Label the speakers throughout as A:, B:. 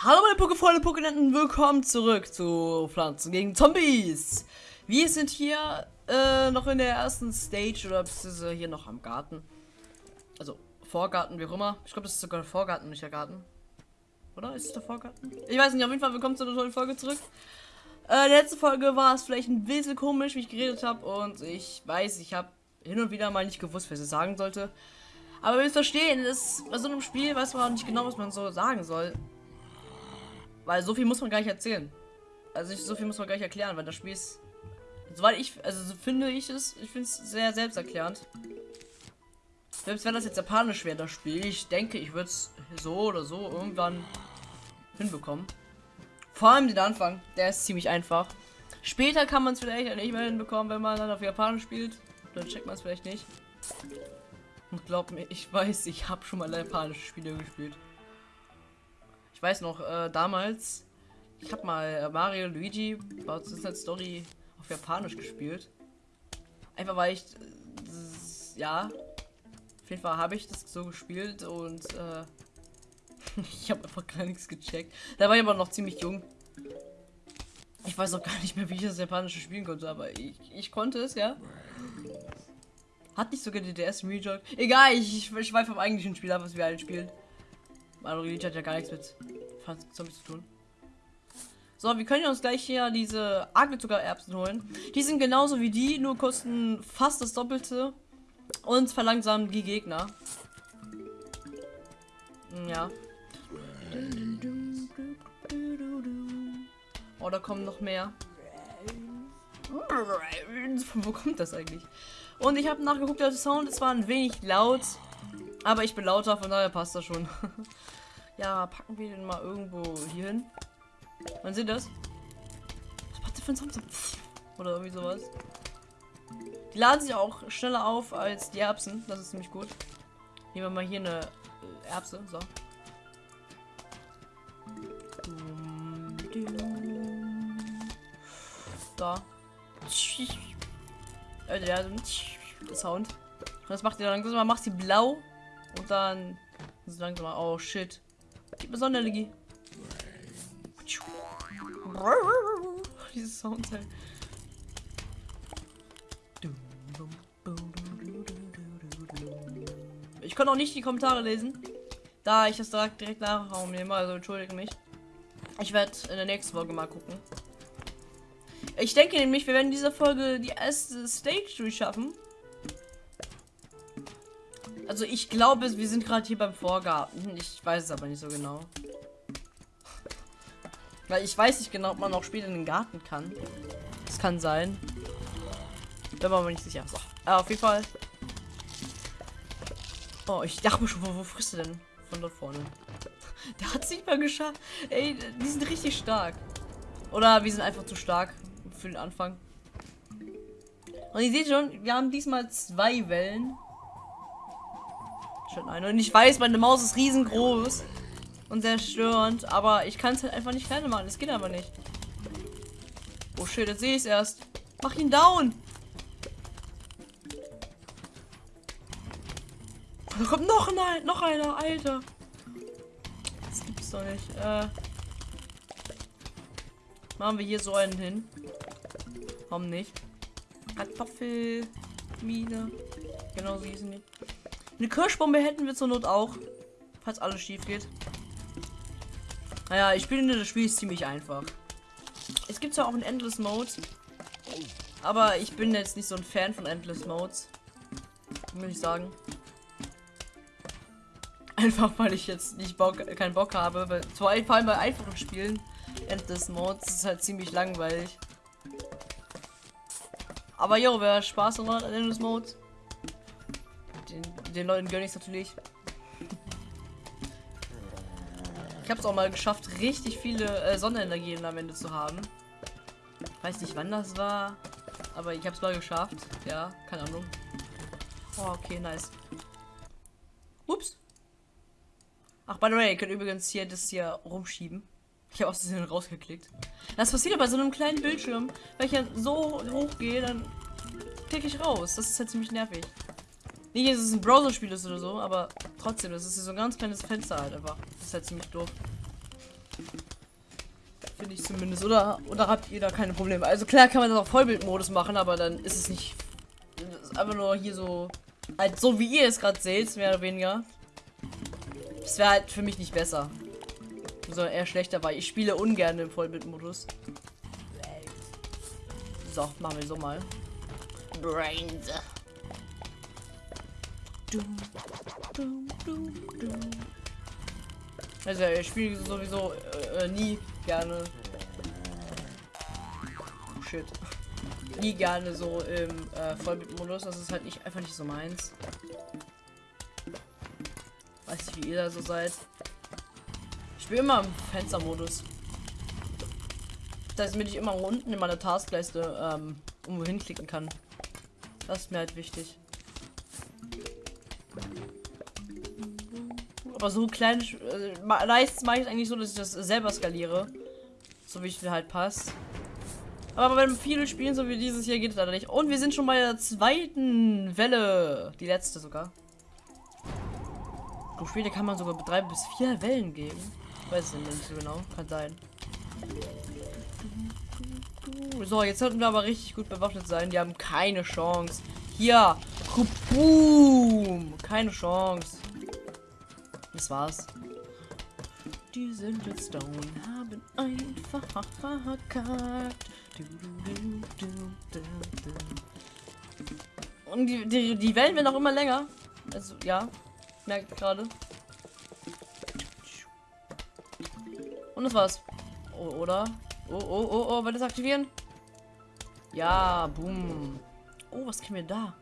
A: Hallo meine Pokefreunde, Pokénenten, willkommen zurück zu Pflanzen gegen Zombies. Wir sind hier äh, noch in der ersten Stage oder beziehungsweise hier noch am Garten. Also Vorgarten, wie auch immer. Ich glaube, das ist sogar der Vorgarten, nicht der Garten. Oder? Ist es der Vorgarten? Ich weiß nicht, auf jeden Fall willkommen zu einer neuen Folge zurück. Äh, letzte Folge war es vielleicht ein bisschen komisch, wie ich geredet habe und ich weiß, ich habe hin und wieder mal nicht gewusst, was ich sagen sollte. Aber wir müssen verstehen, ist, bei so einem Spiel weiß man auch nicht genau, was man so sagen soll. Weil so viel muss man gar nicht erzählen. Also ich, so viel muss man gar nicht erklären, weil das Spiel ist. Soweit ich, also so finde ich es, ich finde es sehr selbsterklärend. Selbst wenn das jetzt japanisch wäre, das Spiel, ich denke, ich würde es so oder so irgendwann hinbekommen. Vor allem den Anfang, der ist ziemlich einfach. Später kann man es vielleicht nicht mehr hinbekommen, wenn man dann auf Japanisch spielt. Dann checkt man es vielleicht nicht. Und glaub mir, ich weiß, ich habe schon mal japanische Spiele gespielt. Ich weiß noch, äh, damals, ich habe mal äh, Mario Luigi Bowser's Inside Story auf Japanisch gespielt. Einfach weil ich, äh, ja, auf jeden Fall habe ich das so gespielt und äh, ich habe einfach gar nichts gecheckt. Da war ich aber noch ziemlich jung. Ich weiß auch gar nicht mehr, wie ich das japanische spielen konnte, aber ich, ich konnte es, ja. Hat nicht sogar die DS Rejoy. Egal, ich, ich weiß vom eigentlichen Spiel ab, was wir alle spielen. Mario Luigi hat ja gar nichts mit Zombies zu tun. So, wir können uns gleich hier diese Agelzuckererbsen holen. Die sind genauso wie die, nur kosten fast das Doppelte und verlangsamen die Gegner. Ja. Oh, da kommen noch mehr. Wo kommt das eigentlich? Und ich habe nachgeguckt, der Sound ist zwar ein wenig laut, aber ich bin lauter, von daher passt das schon. ja, packen wir den mal irgendwo hier hin. Man sieht das? Was macht der für ein Sound? Oder irgendwie sowas. Die laden sich auch schneller auf als die Erbsen. Das ist ziemlich gut. Nehmen wir mal hier eine Erbse. So. Da. Also ja, so Sound. Und das macht ihr dann langsam, macht sie blau und dann so langsam oh shit. Gib mir Sonderenergie. Dieses Sound halt. Ich konnte auch nicht die Kommentare lesen, da ich das direkt, direkt nachraum nehme, also entschuldige mich. Ich werde in der nächsten Folge mal gucken. Ich denke nämlich, wir werden in dieser Folge die erste Stage durchschaffen. Also ich glaube, wir sind gerade hier beim Vorgarten. Ich weiß es aber nicht so genau. Weil ich weiß nicht genau, ob man auch später in den Garten kann. Das kann sein. Da war mir nicht sicher. So. Aber auf jeden Fall. Oh, ich dachte mir schon, wo, wo frisst du denn? Von dort vorne. Der hat es nicht mal geschafft. Ey, die sind richtig stark. Oder wir sind einfach zu stark für den Anfang. Und ihr seht schon, wir haben diesmal zwei Wellen. Schon eine. Und ich weiß, meine Maus ist riesengroß und sehr störend, aber ich kann es halt einfach nicht kleiner machen. Es geht aber nicht. Oh shit, jetzt sehe ich es erst. Mach ihn down! Da kommt noch ein, noch einer, Alter. Das gibt's doch nicht. Äh, machen wir hier so einen hin. Warum nicht? Kartoffelmine. Genau sie ist nicht. Eine Kirschbombe hätten wir zur Not auch. Falls alles schief geht. Naja, ich finde das Spiel ist ziemlich einfach. Es gibt zwar auch einen Endless Mode. Aber ich bin jetzt nicht so ein Fan von Endless Modes. Will ich sagen. Einfach weil ich jetzt nicht Bock, keinen Bock habe. Weil, vor allem bei einfachen Spielen. Endless Modes ist halt ziemlich langweilig. Aber jo, wer Spaß hat an Endless Mode, den, Leuten gönne ich natürlich. Ich habe es auch mal geschafft, richtig viele äh, Sonnenenergien am Ende zu haben. Weiß nicht, wann das war, aber ich habe es mal geschafft. Ja, keine Ahnung. Oh, okay, nice. Ups. Ach, by the way, ihr könnt übrigens hier das hier rumschieben. Ich habe aus Versehen rausgeklickt. Das passiert aber bei so einem kleinen Bildschirm. Wenn ich ja so hoch gehe, dann klicke ich raus. Das ist halt ziemlich nervig. Nicht, dass es ein Browser-Spiel ist oder so, aber trotzdem, das ist so ein ganz kleines Fenster halt einfach. Das ist halt ziemlich doof. Finde ich zumindest. Oder, oder habt ihr da keine Probleme? Also klar kann man das auch Vollbildmodus machen, aber dann ist es nicht. Ist einfach nur hier so. Halt so wie ihr es gerade seht, mehr oder weniger. Das wäre halt für mich nicht besser. Sondern eher schlechter, weil ich spiele ungern im Vollbildmodus. So, machen wir so mal. Brains. Also ich spiele sowieso äh, äh, nie gerne. Oh, shit. Nie gerne so im äh, Vollbildmodus. Das ist halt nicht einfach nicht so meins. Weiß nicht, wie ihr da so seid. Ich bin immer im Fenstermodus. Das heißt, damit ich immer unten in meiner Taskleiste ähm, irgendwo hinklicken kann. Das ist mir halt wichtig. Aber so klein, äh, meistens mache ich es eigentlich so, dass ich das selber skaliere. So wie es mir halt passt. Aber wenn viele spielen, so wie dieses hier, geht es leider nicht. Und wir sind schon bei der zweiten Welle. Die letzte sogar. Pro Spiele kann man sogar drei bis vier Wellen geben. Weiß ich nicht so genau. Kann sein. So, jetzt sollten wir aber richtig gut bewaffnet sein. Die haben keine Chance. Hier. Boom. Keine Chance. Das war's. Die sind jetzt down, haben einfach verkackt. Und die, die, die Wellen werden auch immer länger. Also, ja. Merkt gerade. Und das war's. Oh, oder? Oh, oh, oh, oh, will das aktivieren? Ja, boom. Oh, was kriegen wir da?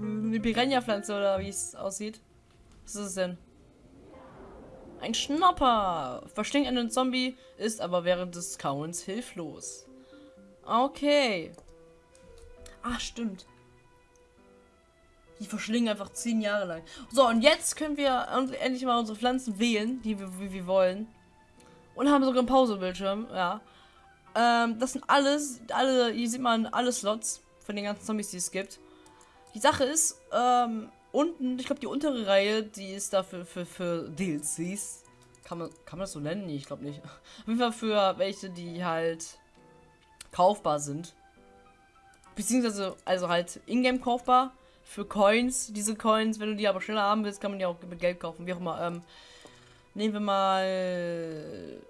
A: Eine Piranha-Pflanze oder wie es aussieht. Was ist es denn? Ein Schnapper! Verstinkt einen Zombie, ist aber während des Kauens hilflos. Okay. Ach, stimmt. Die verschlingen einfach zehn Jahre lang. So, und jetzt können wir endlich mal unsere Pflanzen wählen, die wir, wie wir wollen. Und haben sogar einen Pausebildschirm, ja. Ähm, das sind alles, alle, hier sieht man alle Slots von den ganzen Zombies, die es gibt. Die Sache ist, ähm, unten, ich glaube die untere Reihe, die ist dafür für, für DLCs. Kann man, kann man das so nennen? Ich glaube nicht. Auf jeden Fall für welche, die halt kaufbar sind. Beziehungsweise, also halt ingame kaufbar. Für Coins, diese Coins, wenn du die aber schneller haben willst, kann man die auch mit Geld kaufen, wie auch immer. Ähm, nehmen wir mal.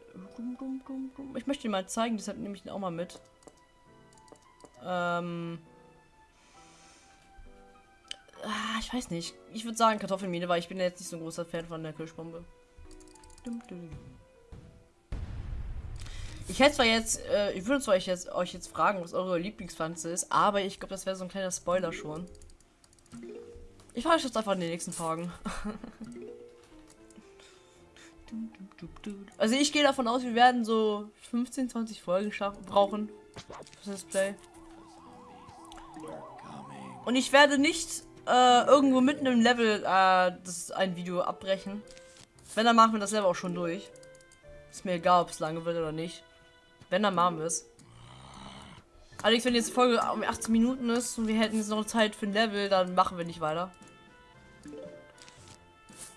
A: Ich möchte dir mal zeigen, deshalb nehme ich den auch mal mit. Ähm. Ich weiß nicht. Ich würde sagen Kartoffelmine, weil ich bin jetzt nicht so ein großer Fan von der Kirschbombe. Ich hätte zwar jetzt, äh, ich würde zwar euch jetzt, euch jetzt fragen, was eure Lieblingspflanze ist, aber ich glaube, das wäre so ein kleiner Spoiler schon. Ich frage euch jetzt einfach in den nächsten Tagen. also ich gehe davon aus, wir werden so 15, 20 Folgen brauchen für das Play. Und ich werde nicht äh, irgendwo mitten im Level äh, das ein Video abbrechen. Wenn, dann machen wir das Level auch schon durch. Ist mir egal, ob es lange wird oder nicht. Wenn, dann machen wir es. Allerdings, wenn jetzt Folge um 18 Minuten ist und wir hätten jetzt noch Zeit für ein Level, dann machen wir nicht weiter.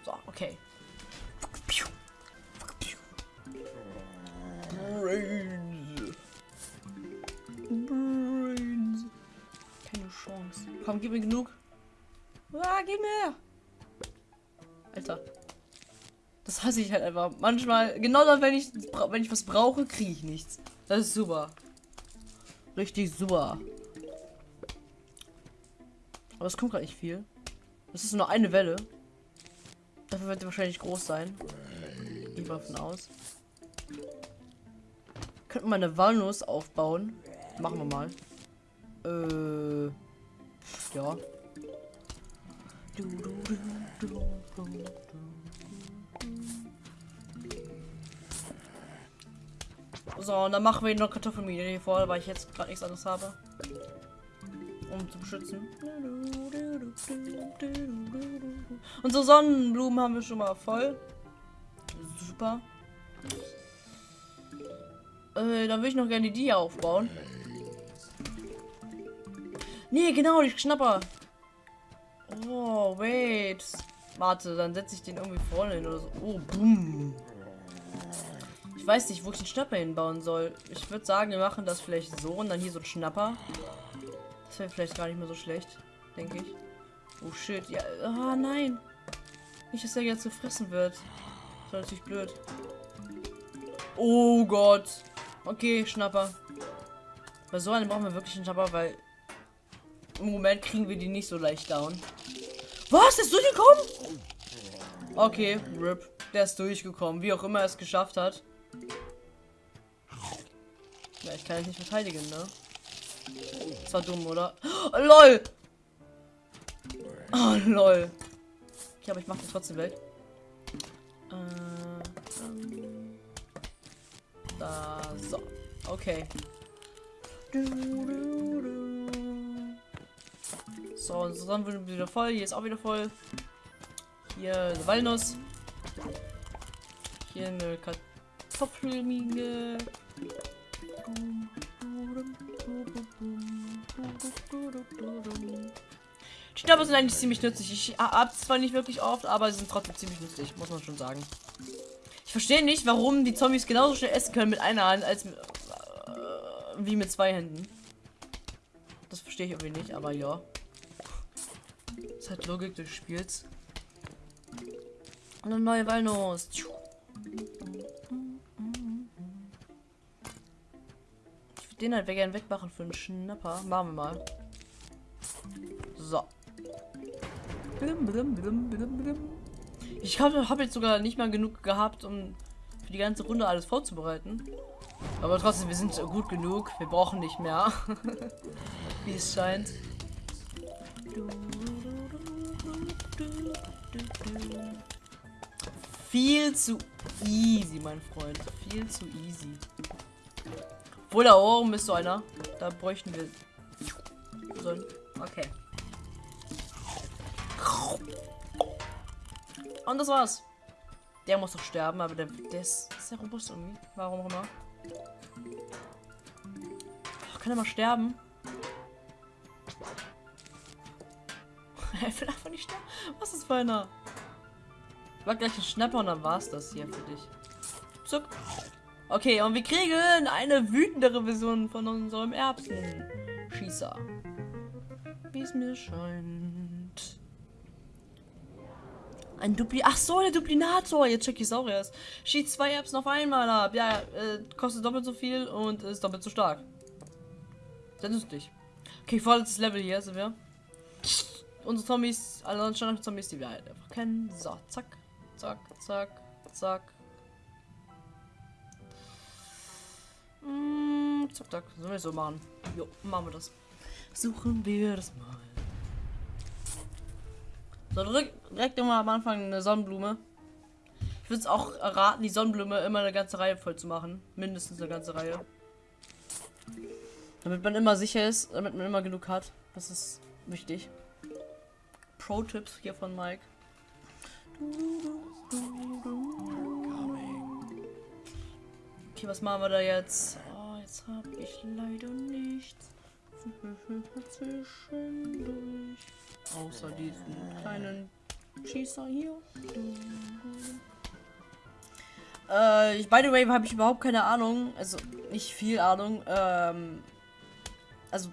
A: So, okay. Brains. Brains. Keine Chance. Komm, gib mir genug. Ah, gib mir. Alter. Das hasse ich halt einfach. Manchmal, genau dann, wenn ich, wenn ich was brauche, kriege ich nichts. Das ist super. Richtig super. Aber es kommt gerade nicht viel. Das ist nur eine Welle. Dafür wird sie wahrscheinlich groß sein. Wir davon aus. Könnten wir eine Walnuss aufbauen. Machen wir mal. Äh. Ja. So, und dann machen wir noch Kartoffelmine hier vor, weil ich jetzt gerade nichts anderes habe. Um zu beschützen. Und so Sonnenblumen haben wir schon mal voll. Super. Äh, dann würde ich noch gerne die aufbauen. Nee, genau, die Schnapper. Oh, wait. Warte, dann setze ich den irgendwie vorne hin oder so. Oh, boom. Ich weiß nicht, wo ich den Schnapper hinbauen soll. Ich würde sagen, wir machen das vielleicht so und dann hier so ein Schnapper. Das wäre vielleicht gar nicht mehr so schlecht, denke ich. Oh shit, ja. Ah, nein. Nicht, dass der jetzt so fressen wird. Das wäre natürlich blöd. Oh Gott. Okay, Schnapper. Bei so einem brauchen wir wirklich einen Schnapper, weil im Moment kriegen wir die nicht so leicht down. Was? Ist durchgekommen? Okay, RIP. Der ist durchgekommen. Wie auch immer er es geschafft hat. Ja, ich kann ihn nicht verteidigen, ne? Das war dumm, oder? Oh, LOL! Oh, lol. Okay, aber ich mach den trotzdem weg. Äh, ähm, da, so. Okay. So, unsere Sonne wird wieder voll. Hier ist auch wieder voll. Hier eine Walnuss. Hier eine Kartoffelmine. Die Schnapper sind eigentlich ziemlich nützlich. Ich hab's zwar nicht wirklich oft, aber sie sind trotzdem ziemlich nützlich, muss man schon sagen. Ich verstehe nicht, warum die Zombies genauso schnell essen können mit einer Hand als äh, wie mit zwei Händen. Das verstehe ich irgendwie nicht, aber ja. Hat Logik des Spiels. Und eine neue Walnuss. Ich würde den halt gerne wegmachen für einen Schnapper. Machen wir mal. So. Ich habe hab jetzt sogar nicht mal genug gehabt, um für die ganze Runde alles vorzubereiten. Aber trotzdem, wir sind gut genug. Wir brauchen nicht mehr. Wie es scheint. Viel zu easy, mein Freund. Viel zu easy. Obwohl da oben ist so einer. Da bräuchten wir. So. Okay. Und das war's. Der muss doch sterben, aber der, der ist sehr robust irgendwie. Warum auch immer. Kann er mal sterben? Er will nicht sterben. Was ist für einer? War gleich ein Schnapper und dann war's das hier für dich. Zuck. Okay, und wir kriegen eine wütendere Version von unserem Erbsenschießer. Wie es mir scheint. Ein Dupli... Ach so, der Duplinator. Jetzt check ich es auch erst. Schießt zwei Erbsen auf einmal ab. Ja, äh, kostet doppelt so viel und ist doppelt so stark. Sehr nützlich. Okay, vorletztes Level hier sind wir. Unsere Zombies, alle Standard-Zombies, die wir halt einfach kennen. So, zack. Zack, zack, zack. Mm, zack, zack. Sollen wir so machen? Jo, machen wir das. Suchen wir das mal. So, direkt, direkt immer am Anfang eine Sonnenblume. Ich würde es auch raten, die Sonnenblume immer eine ganze Reihe voll zu machen. Mindestens eine ganze Reihe. Damit man immer sicher ist, damit man immer genug hat. Das ist wichtig. Pro-Tipps hier von Mike. Okay, was machen wir da jetzt? Oh, jetzt habe ich leider nichts. Zwischendurch. Außer diesen kleinen Schießer hier. Äh, ich, by the way, habe ich überhaupt keine Ahnung. Also, nicht viel Ahnung. Ähm, also,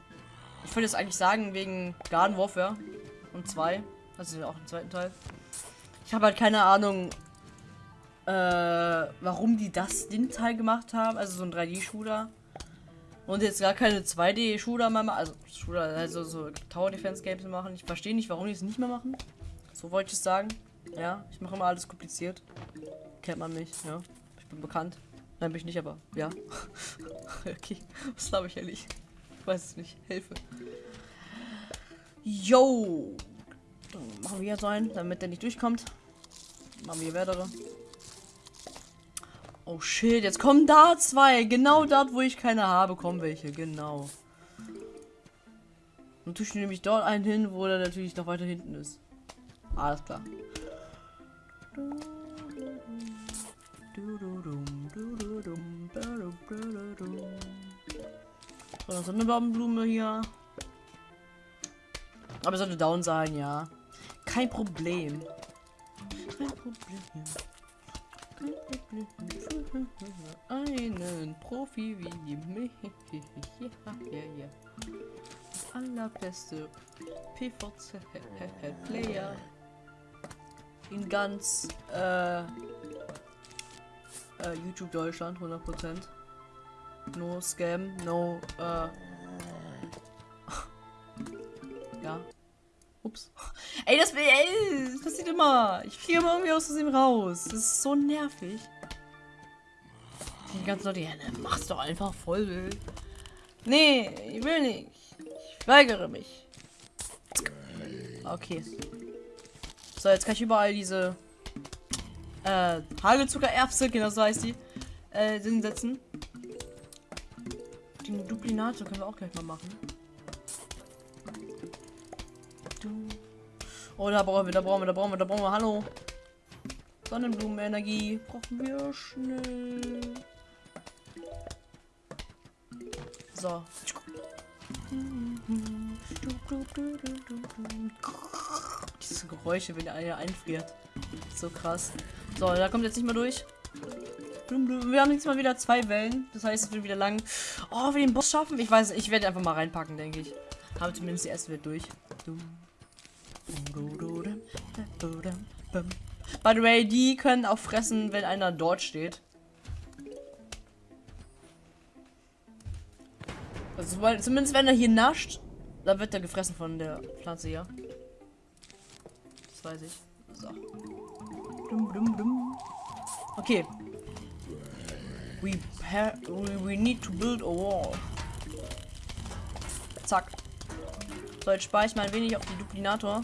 A: ich würde jetzt eigentlich sagen, wegen Garden Warfare und 2. Also auch im zweiten Teil. Ich habe halt keine Ahnung, äh, warum die das den Teil gemacht haben. Also so ein 3D-Shooter. Und jetzt gar keine 2D-Shooter mehr machen. Also Shooter, also so Tower Defense Games machen. Ich verstehe nicht, warum die es nicht mehr machen. So wollte ich es sagen. Ja, ich mache immer alles kompliziert. Kennt man mich, ja. Ich bin bekannt. Nein, bin ich nicht, aber ja. okay, was glaube ich ehrlich? Ich weiß es nicht. Hilfe. Yo! Dann machen wir hier sein, damit der nicht durchkommt. Machen wir weitere. Oh shit, jetzt kommen da zwei. Genau dort, wo ich keine habe, kommen welche. Genau. Und tue ich nämlich dort einen hin, wo der natürlich noch weiter hinten ist. Alles klar. So, dann so eine Baumblüme hier. Aber sollte down sein, ja. Kein Problem. Kein Problem. Einen Profi wie mich. Ja, ja, ja. Allerbeste PVC-Player in ganz äh, äh, YouTube Deutschland 100%. No Scam, no äh, Ey, das, ey, das passiert immer. Ich fliege immer irgendwie aus Versehen raus. Das ist so nervig. Die ganzen Leute, ja, ne, mach's doch einfach voll. Nee, ich will nicht. Ich weigere mich. Okay. So, jetzt kann ich überall diese äh, Hagelzuckererbse, genau so heißt die, äh, hinsetzen. Den Duplinator können wir auch gleich mal machen. Oh, da brauchen wir, da brauchen wir, da brauchen wir, da brauchen wir. Hallo. Sonnenblumenenergie brauchen wir schnell. So. Diese Geräusche, wenn einer einfriert. So krass. So, da kommt jetzt nicht mehr durch. Wir haben jetzt mal wieder zwei Wellen. Das heißt, es wird wieder lang. Oh, wir den Boss schaffen. Ich weiß, ich werde einfach mal reinpacken, denke ich. Habe zumindest die erste Welt durch. By the way, die können auch fressen, wenn einer dort steht. Also, zumindest wenn er hier nascht, dann wird er gefressen von der Pflanze hier. Das weiß ich. So. Okay. We, we need to build a wall. Zack. So, jetzt spare ich mal ein wenig auf die Duplinator.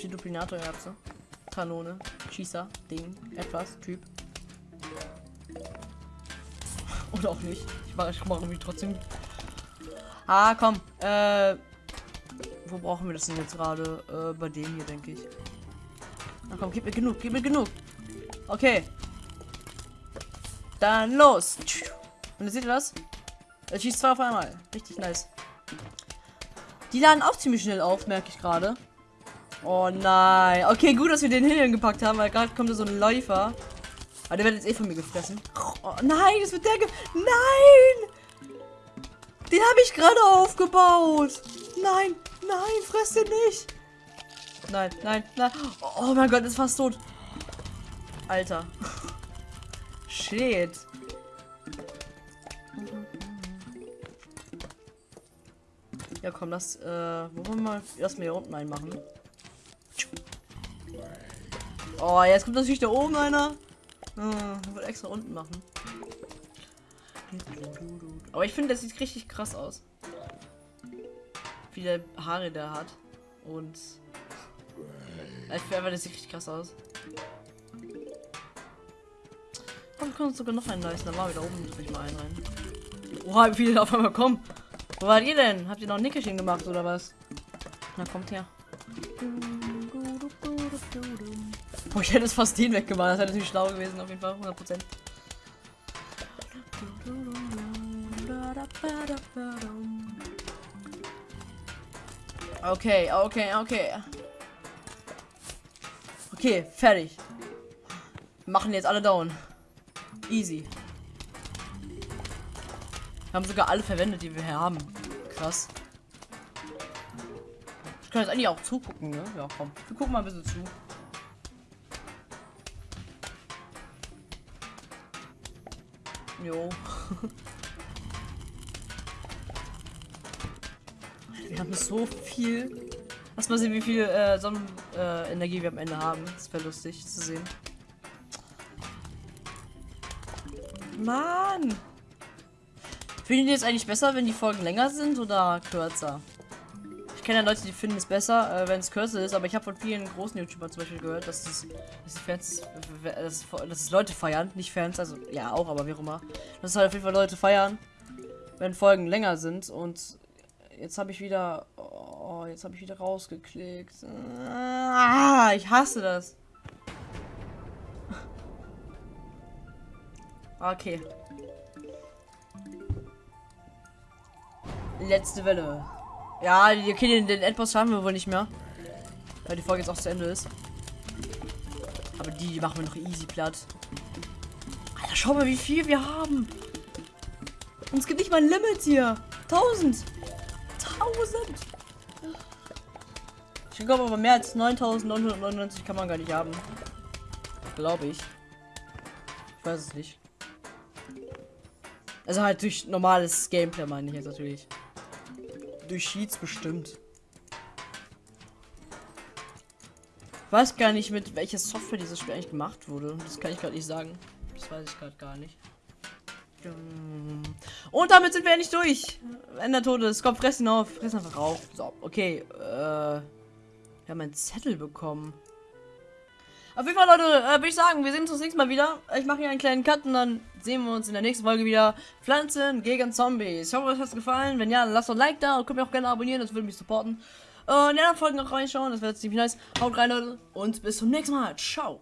A: Auf die Duplinator-Erbse. Kanone, Schießer, Ding, etwas, Typ. Oder auch nicht. Ich mache ich mache irgendwie trotzdem. Ah, komm. Äh, wo brauchen wir das denn jetzt gerade? Äh, bei dem hier, denke ich. Na komm, gib mir genug, gib mir genug. Okay. Dann los. Und seht ihr das? Er schießt zwei auf einmal. Richtig nice. Die laden auch ziemlich schnell auf, merke ich gerade. Oh nein. Okay, gut, dass wir den Hillen gepackt haben, weil gerade kommt so ein Läufer. Aber der wird jetzt eh von mir gefressen. Oh, nein, das wird der ge Nein! Den habe ich gerade aufgebaut. Nein, nein, fress den nicht. Nein, nein, nein. Oh mein Gott, ist fast tot. Alter. Shit. Ja, komm, das, äh, wo wollen wir mal erstmal hier unten einmachen? Oh, jetzt kommt natürlich da oben einer. Hm, will extra unten machen. Aber ich finde, das sieht richtig krass aus. Wie der Haare der hat. Und. Ich finde das sieht richtig krass aus. Komm, wir können uns sogar noch einen leisten. Da war wieder oben, ich mal einen rein. Oha, wie viele auf einmal kommen. Wo wart ihr denn? Habt ihr noch ein Nickerchen gemacht oder was? Na, kommt her. Oh, ich hätte es fast den weggemacht. Das wäre natürlich schlau gewesen, auf jeden Fall. 100%. Okay, okay, okay. Okay, fertig. Wir machen jetzt alle down. Easy. Wir haben sogar alle verwendet, die wir hier haben. Krass. Ich kann jetzt eigentlich auch zugucken, ne? Ja, komm. Wir gucken mal ein bisschen zu. Jo. wir haben so viel. Lass mal sehen, wie viel äh, Sonnenenergie äh, wir am Ende haben. Das wäre lustig zu sehen. Mann! Finden die jetzt eigentlich besser, wenn die Folgen länger sind oder kürzer? Ich kenne ja Leute, die finden es besser, äh, wenn es kürzer ist, aber ich habe von vielen großen YouTubern zum Beispiel gehört, dass es, dass Fans, dass, dass es Leute feiern, nicht Fans, also ja auch, aber wie auch immer. Dass halt auf jeden Fall Leute feiern, wenn Folgen länger sind und jetzt habe ich wieder, oh, jetzt habe ich wieder rausgeklickt. Ah, ich hasse das. Okay. Letzte Welle. Ja, okay, den, den Endboss schaffen wir wohl nicht mehr. Weil die Folge jetzt auch zu Ende ist. Aber die, die machen wir noch easy platt. Alter, schau mal, wie viel wir haben. Und es gibt nicht mal ein Limit hier. 1000. 1000. Ich glaube aber mehr als 9999 kann man gar nicht haben. Glaube ich. Ich weiß es nicht. Also halt durch normales Gameplay meine ich jetzt natürlich. Durch Cheats bestimmt. Weiß gar nicht, mit welcher Software dieses Spiel eigentlich gemacht wurde. Das kann ich gerade nicht sagen. Das weiß ich gerade gar nicht. Und damit sind wir endlich durch. Ender Todes. Komm, fressen auf. Fressen einfach auf. So, okay. Äh, wir haben einen Zettel bekommen. Auf jeden Fall, Leute, äh, würde ich sagen, wir sehen uns das nächste Mal wieder. Ich mache hier einen kleinen Cut und dann sehen wir uns in der nächsten Folge wieder. Pflanzen gegen Zombies. Ich hoffe, euch hat es gefallen. Wenn ja, dann lasst doch ein Like da und könnt mir auch gerne abonnieren, das würde mich supporten. Äh, in den anderen Folgen noch reinschauen, das wäre ziemlich nice. Haut rein, Leute, und bis zum nächsten Mal. Ciao.